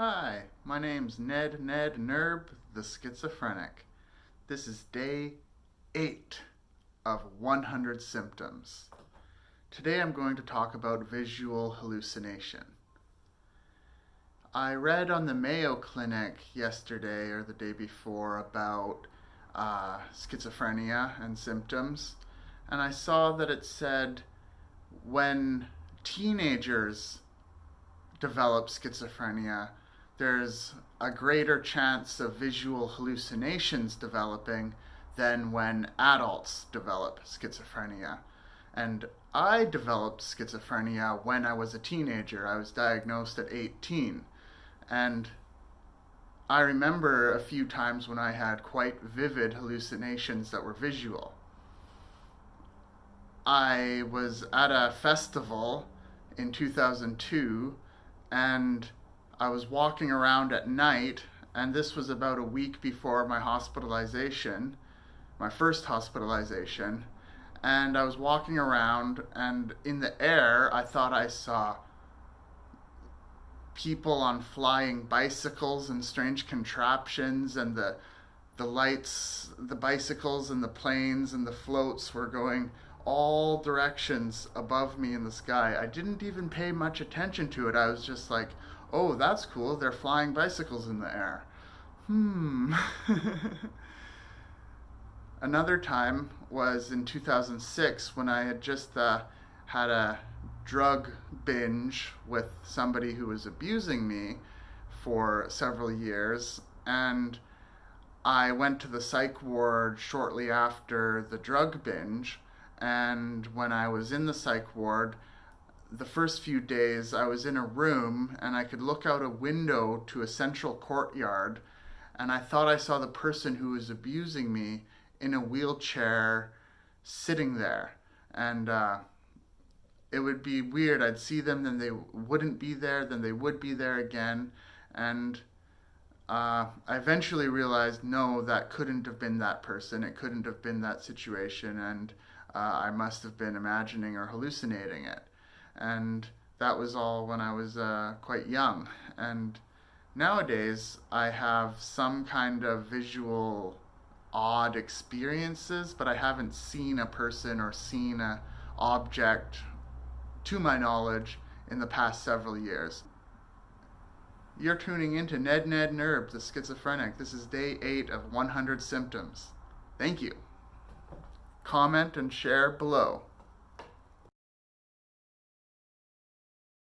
Hi, my name's Ned Ned Nerb, the schizophrenic. This is day 8 of 100 symptoms. Today I'm going to talk about visual hallucination. I read on the Mayo Clinic yesterday or the day before about uh, schizophrenia and symptoms, and I saw that it said when teenagers develop schizophrenia, there's a greater chance of visual hallucinations developing than when adults develop schizophrenia. And I developed schizophrenia when I was a teenager. I was diagnosed at 18. And I remember a few times when I had quite vivid hallucinations that were visual. I was at a festival in 2002 and I was walking around at night, and this was about a week before my hospitalization, my first hospitalization. And I was walking around, and in the air, I thought I saw people on flying bicycles and strange contraptions, and the the lights, the bicycles, and the planes and the floats were going all directions above me in the sky. I didn't even pay much attention to it. I was just like, oh, that's cool. They're flying bicycles in the air. Hmm. Another time was in 2006 when I had just uh, had a drug binge with somebody who was abusing me for several years. And I went to the psych ward shortly after the drug binge. And when I was in the psych ward, the first few days I was in a room and I could look out a window to a central courtyard and I thought I saw the person who was abusing me in a wheelchair sitting there. And uh, it would be weird. I'd see them, then they wouldn't be there, then they would be there again. And uh, I eventually realized no, that couldn't have been that person. It couldn't have been that situation. And uh, I must have been imagining or hallucinating it and that was all when I was uh, quite young. And nowadays, I have some kind of visual odd experiences, but I haven't seen a person or seen a object, to my knowledge, in the past several years. You're tuning into Ned Ned Nerb, the schizophrenic. This is day 8 of 100 symptoms. Thank you. Comment and share below.